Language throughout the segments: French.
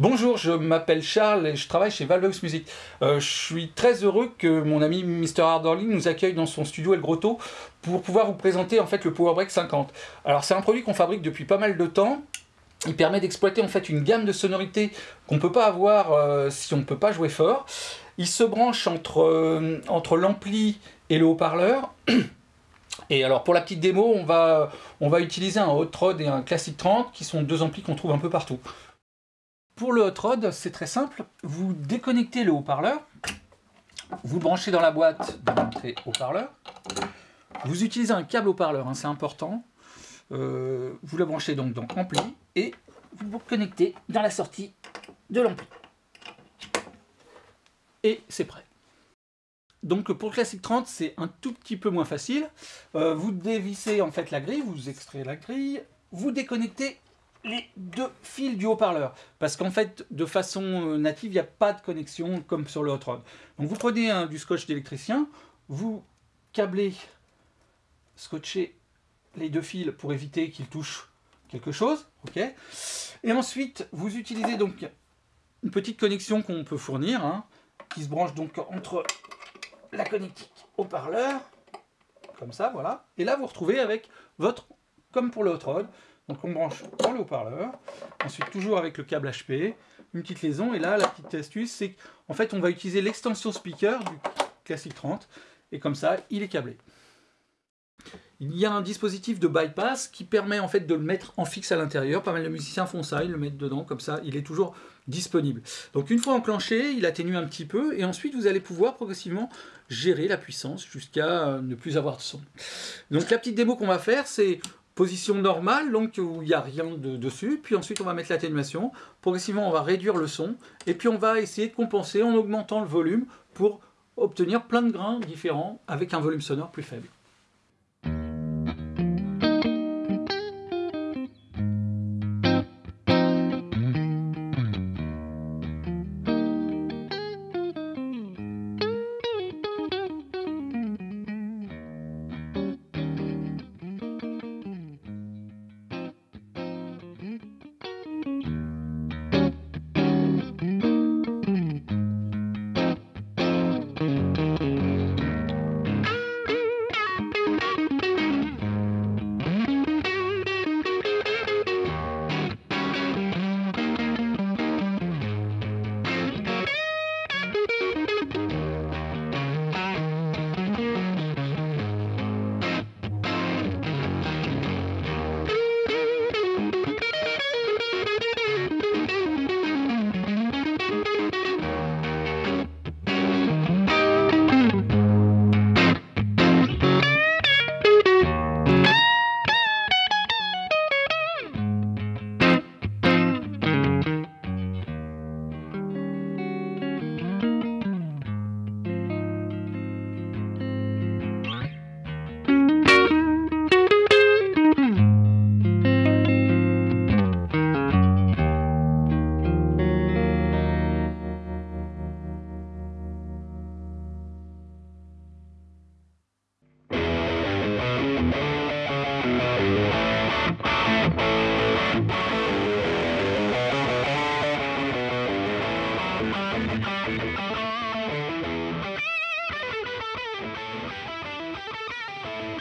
Bonjour, je m'appelle Charles et je travaille chez Valvex Music. Euh, je suis très heureux que mon ami Mr. Harderly nous accueille dans son studio El Grotto pour pouvoir vous présenter en fait le Power Break 50. Alors c'est un produit qu'on fabrique depuis pas mal de temps. Il permet d'exploiter en fait une gamme de sonorités qu'on ne peut pas avoir euh, si on ne peut pas jouer fort. Il se branche entre, euh, l'ampli et le haut-parleur. Et alors pour la petite démo, on va, on va utiliser un Hot Rod et un Classic 30 qui sont deux amplis qu'on trouve un peu partout. Pour le hot rod, c'est très simple. Vous déconnectez le haut-parleur, vous le branchez dans la boîte de l'entrée haut-parleur. Vous utilisez un câble haut-parleur, hein, c'est important. Euh, vous le branchez donc dans ampli et vous vous connectez dans la sortie de l'ampli. Et c'est prêt. Donc pour le Classic 30, c'est un tout petit peu moins facile. Euh, vous dévissez en fait la grille, vous extrayez la grille, vous déconnectez les deux fils du haut-parleur. Parce qu'en fait, de façon euh, native, il n'y a pas de connexion comme sur le hot rod. Donc vous prenez du scotch d'électricien, vous câblez, scotchez les deux fils pour éviter qu'ils touchent quelque chose. Et ensuite, vous utilisez donc une petite connexion qu'on peut fournir, hein, qui se branche donc entre la connectique haut-parleur, comme ça, voilà. Et là, vous retrouvez avec votre, comme pour le hot rod, donc on branche dans le haut-parleur, ensuite toujours avec le câble HP, une petite liaison, et là la petite astuce c'est qu'en fait on va utiliser l'extension speaker du Classic 30, et comme ça il est câblé. Il y a un dispositif de bypass qui permet en fait de le mettre en fixe à l'intérieur. Pas mal de musiciens font ça, ils le mettent dedans, comme ça il est toujours disponible. Donc une fois enclenché, il atténue un petit peu, et ensuite vous allez pouvoir progressivement gérer la puissance jusqu'à ne plus avoir de son. Donc la petite démo qu'on va faire, c'est position normale, donc où il n'y a rien de, dessus, puis ensuite on va mettre l'atténuation, progressivement on va réduire le son, et puis on va essayer de compenser en augmentant le volume pour obtenir plein de grains différents avec un volume sonore plus faible.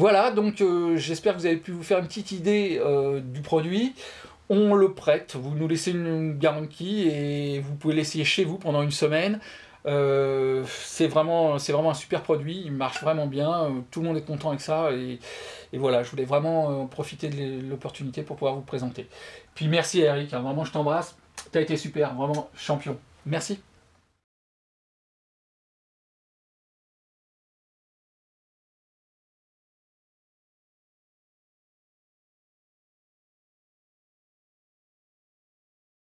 Voilà, donc euh, j'espère que vous avez pu vous faire une petite idée euh, du produit. On le prête, vous nous laissez une garantie et vous pouvez l'essayer chez vous pendant une semaine. Euh, c'est vraiment, un super produit, il marche vraiment bien, tout le monde est content avec ça et, voilà, je voulais vraiment profiter de l'opportunité pour pouvoir vous présenter. Puis merci Eric, hein, vraiment je t'embrasse, tu as été super, vraiment champion. Merci.